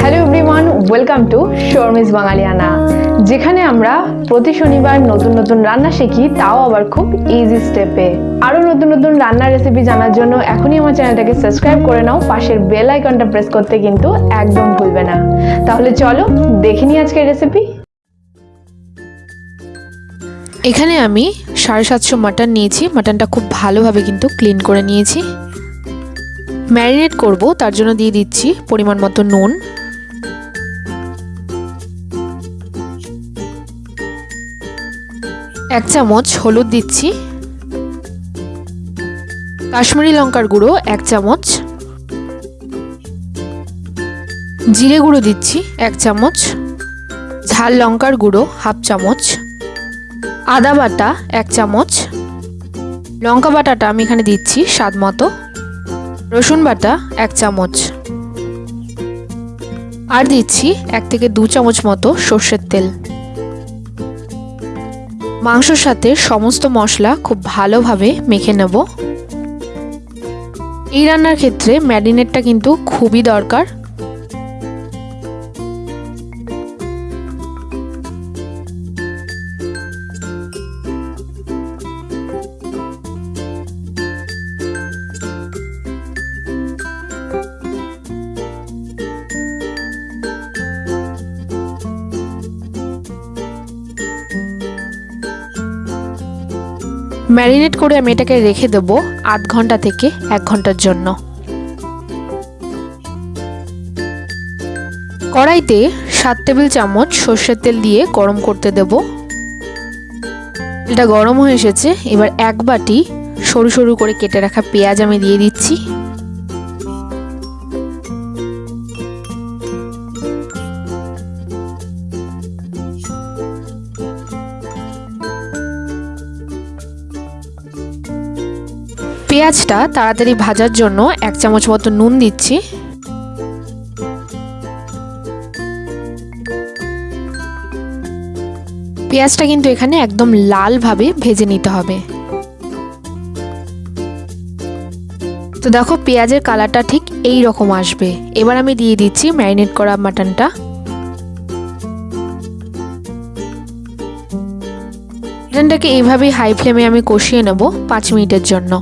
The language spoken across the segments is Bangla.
Hello everyone welcome to Sharmi's বাঙালিয়ানা যেখানে আমরা প্রতি শনিবার নতুন নতুন রান্না শিখি, তাও আবার খুব ইজি স্টেপে আরও নতুন নতুন রান্নার রেসিপি জানার জন্য এখনই আমার চ্যানেলটাকে সাবস্ক্রাইব করে নাও, পাশের বেল আইকনটা প্রেস করতে কিন্তু একদম ভুলবে না। তাহলে চলো দেখে নিই আজকের রেসিপি এখানে আমি সাড়ে সাতশো মাটন নিয়েছি মাটনটা খুব ভালোভাবে কিন্তু ক্লিন করে নিয়েছি। ম্যারিনেট করব, তার জন্য দিয়ে দিচ্ছি পরিমাণ মতো নুন। এক চামচ হলুদ দিচ্ছি। কাশ্মীরি লঙ্কার গুঁড়ো এক চামচ। জিরে গুঁড়ো দিচ্ছি এক চামচ। ঝাল লঙ্কার গুঁড়ো হাফ চামচ। আদা বাটা এক চামচ। লঙ্কা বাটাটা আমি এখানে দিচ্ছি স্বাদ মতো। রসুন বাটা এক চামচ। আর দিচ্ছি এক থেকে দু চামচ মতো সর্ষের তেল। মাংসর সাথে সমস্ত মশলা খুব ভালোভাবে মেখে নেব। এই রান্নার ক্ষেত্রে ম্যারিনেটটা কিন্তু খুবই দরকার। ম্যারিনেট করে আমি এটাকে রেখে দেবো আধ ঘণ্টা থেকে এক ঘণ্টার জন্য। কড়াইতে সাত টেবিল চামচ সর্ষের তেল দিয়ে গরম করতে দেব। এটা গরম হয়ে এসেছে, এবার এক বাটি সরু সরু করে কেটে রাখা পেঁয়াজ আমি দিয়ে দিচ্ছি। পেঁয়াজটা তাড়াতাড়ি ভাজার জন্য এক চামচ মতো নুন দিচ্ছি। পেঁয়াজটা কিন্তু এখানে একদম লালভাবে ভেজে নিতে হবে। তো দেখো পেঁয়াজের কালারটা ঠিক এই রকম আসবে। এবার আমি দিয়ে দিচ্ছি ম্যারিনেট করা মাটনটা। মাটনটাকে এইভাবেই হাই ফ্লেমে আমি কষিয়ে নেব পাঁচ মিনিটের জন্য।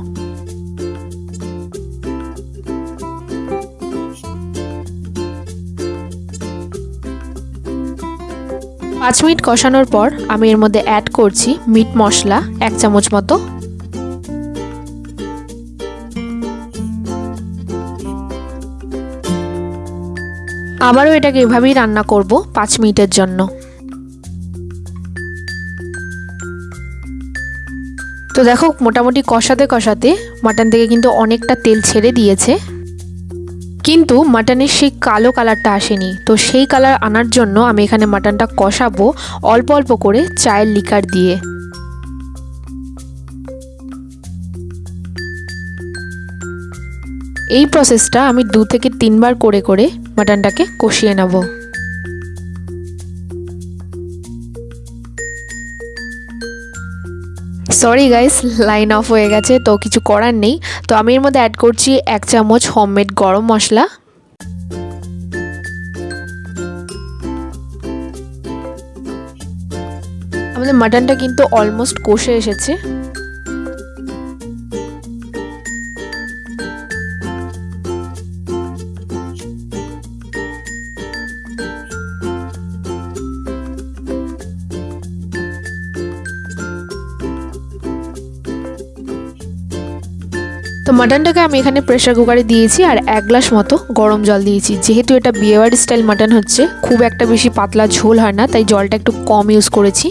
পাঁচ মিনিট কষানোর পর আমি এর মধ্যে অ্যাড করছি মিট মশলা, এক চামচ মতো। আবারও এটাকে এভাবেই রান্না করব পাঁচ মিনিটের জন্য। তো দেখো, মোটামুটি কষাতে কষাতে মাটন থেকে কিন্তু অনেকটা তেল ছেড়ে দিয়েছে। কিন্তু মাটনের সেই কালো কালারটা আসেনি। তো সেই কালার আনার জন্য আমি এখানে মাটনটা কষাবো অল্প অল্প করে চায়ের লিকার দিয়ে। এই প্রসেসটা আমি দু থেকে তিনবার করে করে মাটনটাকে কষিয়ে নেব। সরি গাইস লাইন অফ হয়ে গেছে, তো কিছু করার নেই। তো আমি এর মধ্যে অ্যাড করছি এক চামচ হোমমেড গরম মশলা। আমাদের মাটনটা কিন্তু অলমোস্ট কষে এসেছে। তো মাটনটাকে আমি এখানে প্রেশার কুকারে দিয়েছি আর এক গ্লাস মতো গরম জল দিয়েছি। যেহেতু এটা বিয়েবাড়ি স্টাইল মাটন হচ্ছে, খুব একটা বেশি পাতলা ঝোল হয় না, তাই জলটা একটু কম ইউজ করেছি।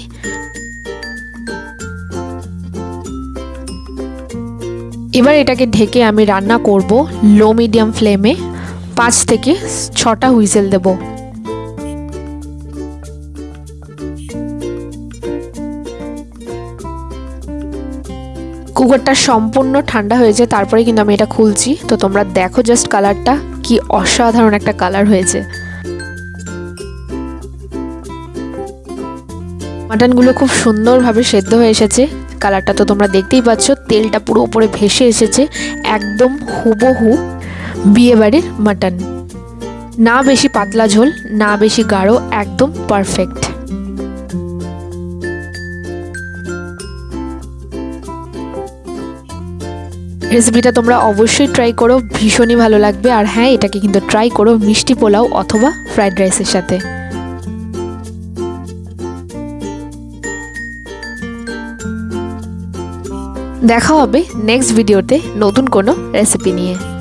এবার এটাকে ঢেকে আমি রান্না করব লো মিডিয়াম ফ্লেমে, পাঁচ থেকে ছটা হুইসেল দেবো। কুকারটা সম্পূর্ণ ঠান্ডা হয়েছে তারপরে কিন্তু আমি এটা খুলছি। তো তোমরা দেখো জাস্ট কালারটা কি অসাধারণ একটা কালার হয়েছে। মাটনগুলো খুব সুন্দরভাবে সেদ্ধ হয়ে এসেছে। কালারটা তো তোমরা দেখতেই পাচ্ছ, তেলটা পুরো উপরে ভেসে এসেছে, একদম হুবহু বিয়েবাড়ির মাটন। না বেশি পাতলা ঝোল, না বেশি গাঢ়, একদম পারফেক্ট রেসিপিটা তোমরা অবশ্যই ট্রাই করো, ভীষণই ভালো লাগবে। আর হ্যাঁ এটাকে কিন্তু ট্রাই করো, মিষ্টি পোলাও অথবা ফ্রাইড রাইসের সাথে। দেখা হবে নেক্সট ভিডিওতে নতুন কোনো রেসিপি নিয়ে।